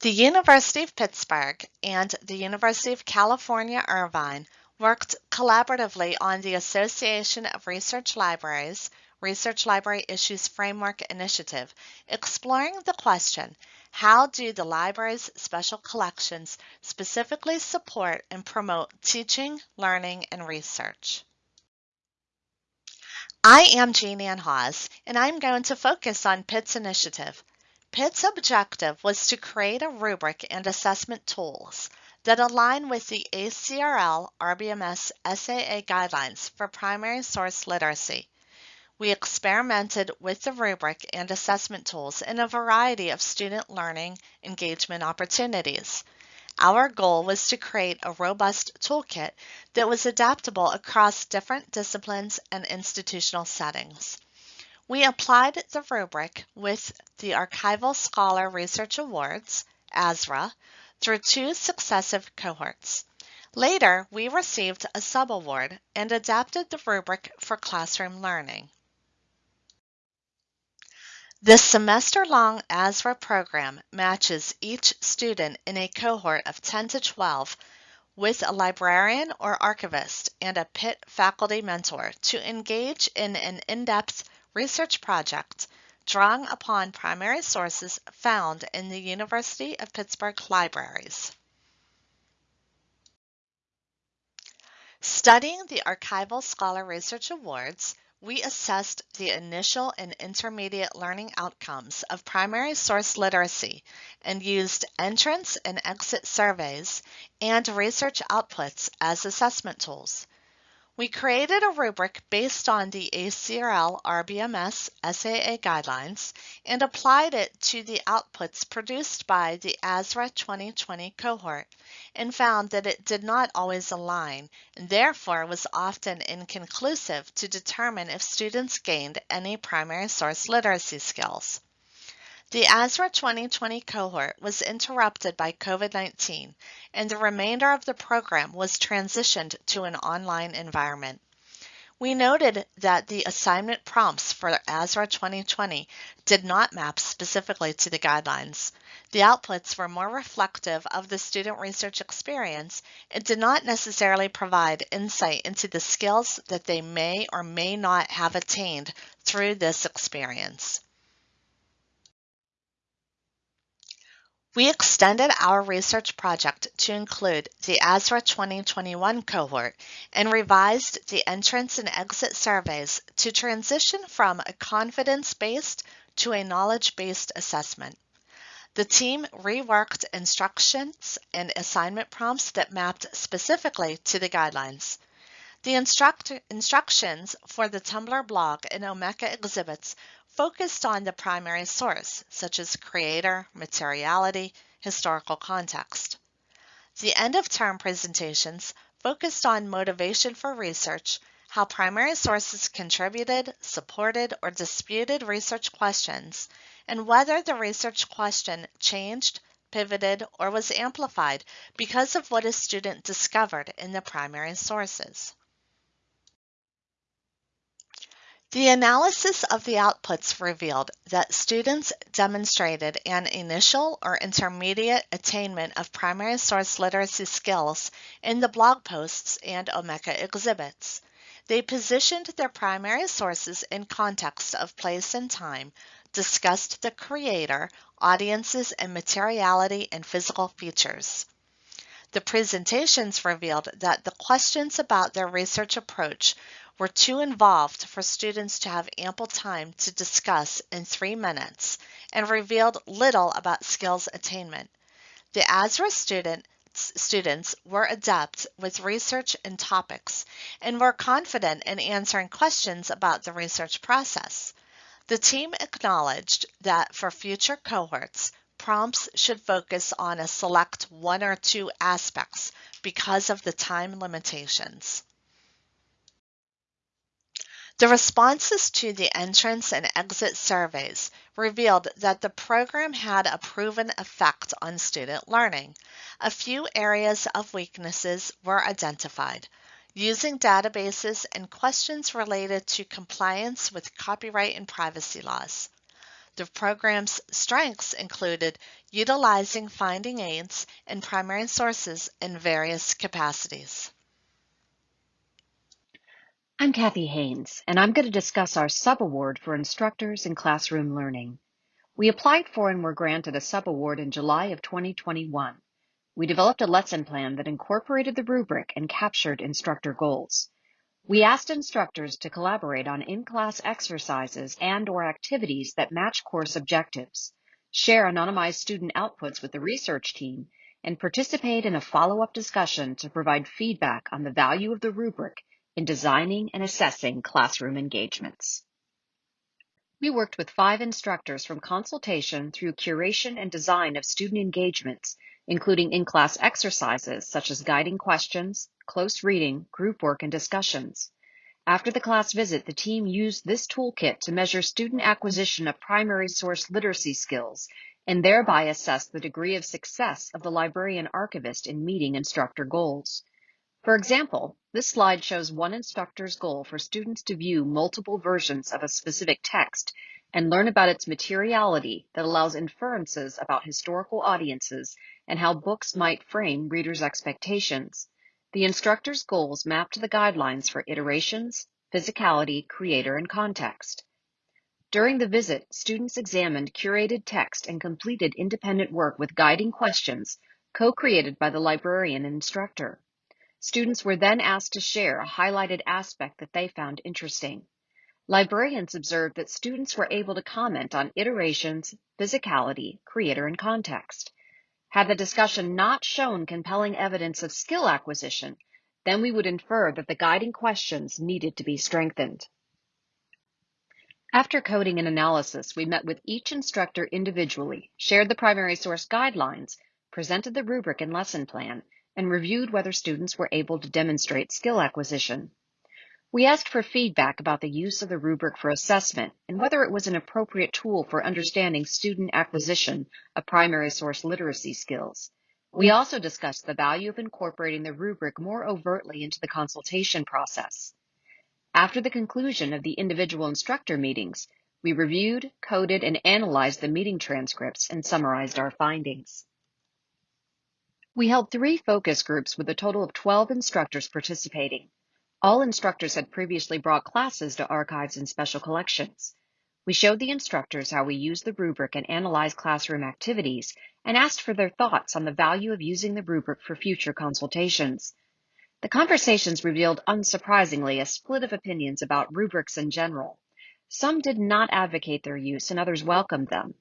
The University of Pittsburgh and the University of California, Irvine worked collaboratively on the Association of Research Libraries Research Library Issues Framework Initiative, exploring the question, how do the library's special collections specifically support and promote teaching, learning, and research? I am Jean Ann Haas, and I'm going to focus on Pitt's initiative, Pitt's objective was to create a rubric and assessment tools that align with the ACRL RBMS SAA guidelines for primary source literacy. We experimented with the rubric and assessment tools in a variety of student learning engagement opportunities. Our goal was to create a robust toolkit that was adaptable across different disciplines and institutional settings. We applied the rubric with the Archival Scholar Research Awards, ASRA, through two successive cohorts. Later, we received a subaward and adapted the rubric for classroom learning. The semester-long ASRA program matches each student in a cohort of 10 to 12 with a librarian or archivist and a Pitt faculty mentor to engage in an in-depth research project drawing upon primary sources found in the University of Pittsburgh libraries. Studying the Archival Scholar Research Awards, we assessed the initial and intermediate learning outcomes of primary source literacy and used entrance and exit surveys and research outputs as assessment tools. We created a rubric based on the ACRL RBMS SAA guidelines and applied it to the outputs produced by the ASRA 2020 cohort and found that it did not always align and therefore was often inconclusive to determine if students gained any primary source literacy skills. The ASRA 2020 cohort was interrupted by COVID 19, and the remainder of the program was transitioned to an online environment. We noted that the assignment prompts for ASRA 2020 did not map specifically to the guidelines. The outputs were more reflective of the student research experience and did not necessarily provide insight into the skills that they may or may not have attained through this experience. We extended our research project to include the ASRA 2021 cohort and revised the entrance and exit surveys to transition from a confidence-based to a knowledge-based assessment. The team reworked instructions and assignment prompts that mapped specifically to the guidelines. The instruct instructions for the Tumblr blog and Omeka exhibits focused on the primary source, such as creator, materiality, historical context. The end of term presentations focused on motivation for research, how primary sources contributed, supported, or disputed research questions, and whether the research question changed, pivoted, or was amplified because of what a student discovered in the primary sources. The analysis of the outputs revealed that students demonstrated an initial or intermediate attainment of primary source literacy skills in the blog posts and Omeka exhibits. They positioned their primary sources in context of place and time, discussed the creator, audiences, and materiality and physical features. The presentations revealed that the questions about their research approach were too involved for students to have ample time to discuss in three minutes and revealed little about skills attainment. The ASRA student, students were adept with research and topics and were confident in answering questions about the research process. The team acknowledged that for future cohorts, prompts should focus on a select one or two aspects because of the time limitations. The responses to the entrance and exit surveys revealed that the program had a proven effect on student learning. A few areas of weaknesses were identified. Using databases and questions related to compliance with copyright and privacy laws. The program's strengths included utilizing finding aids and primary sources in various capacities. I'm Kathy Haynes, and I'm going to discuss our subaward for instructors in classroom learning. We applied for and were granted a subaward in July of 2021. We developed a lesson plan that incorporated the rubric and captured instructor goals. We asked instructors to collaborate on in-class exercises and or activities that match course objectives, share anonymized student outputs with the research team, and participate in a follow-up discussion to provide feedback on the value of the rubric in designing and assessing classroom engagements. We worked with five instructors from consultation through curation and design of student engagements, including in-class exercises such as guiding questions, close reading, group work, and discussions. After the class visit, the team used this toolkit to measure student acquisition of primary source literacy skills and thereby assess the degree of success of the librarian archivist in meeting instructor goals. For example, this slide shows one instructor's goal for students to view multiple versions of a specific text and learn about its materiality that allows inferences about historical audiences and how books might frame readers' expectations. The instructor's goals map to the guidelines for iterations, physicality, creator, and context. During the visit, students examined curated text and completed independent work with guiding questions co-created by the librarian and instructor. Students were then asked to share a highlighted aspect that they found interesting. Librarians observed that students were able to comment on iterations, physicality, creator, and context. Had the discussion not shown compelling evidence of skill acquisition, then we would infer that the guiding questions needed to be strengthened. After coding and analysis, we met with each instructor individually, shared the primary source guidelines, presented the rubric and lesson plan, and reviewed whether students were able to demonstrate skill acquisition. We asked for feedback about the use of the rubric for assessment and whether it was an appropriate tool for understanding student acquisition of primary source literacy skills. We also discussed the value of incorporating the rubric more overtly into the consultation process. After the conclusion of the individual instructor meetings, we reviewed, coded, and analyzed the meeting transcripts and summarized our findings. We held three focus groups with a total of 12 instructors participating. All instructors had previously brought classes to archives and special collections. We showed the instructors how we use the rubric and analyze classroom activities and asked for their thoughts on the value of using the rubric for future consultations. The conversations revealed unsurprisingly a split of opinions about rubrics in general. Some did not advocate their use and others welcomed them.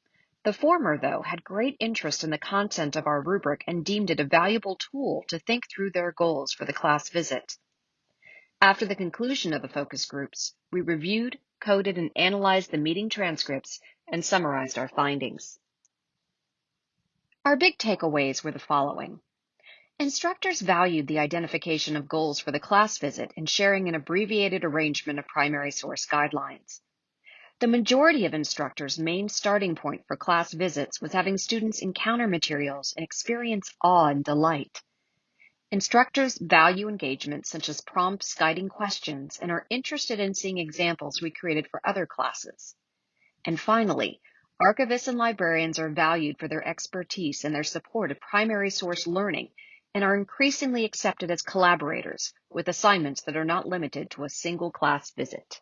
The former, though, had great interest in the content of our rubric and deemed it a valuable tool to think through their goals for the class visit. After the conclusion of the focus groups, we reviewed, coded, and analyzed the meeting transcripts and summarized our findings. Our big takeaways were the following. Instructors valued the identification of goals for the class visit and sharing an abbreviated arrangement of primary source guidelines. The majority of instructors' main starting point for class visits was having students encounter materials and experience awe and delight. Instructors value engagement such as prompts guiding questions and are interested in seeing examples we created for other classes. And finally, archivists and librarians are valued for their expertise and their support of primary source learning and are increasingly accepted as collaborators with assignments that are not limited to a single class visit.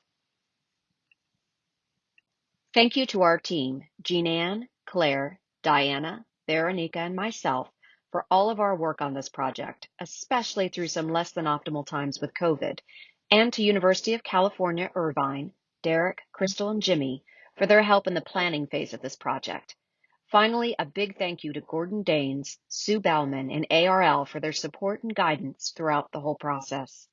Thank you to our team, Jean Claire, Diana, Veronica, and myself for all of our work on this project, especially through some less than optimal times with COVID, and to University of California, Irvine, Derek, Crystal, and Jimmy for their help in the planning phase of this project. Finally, a big thank you to Gordon Daines, Sue Baughman, and ARL for their support and guidance throughout the whole process.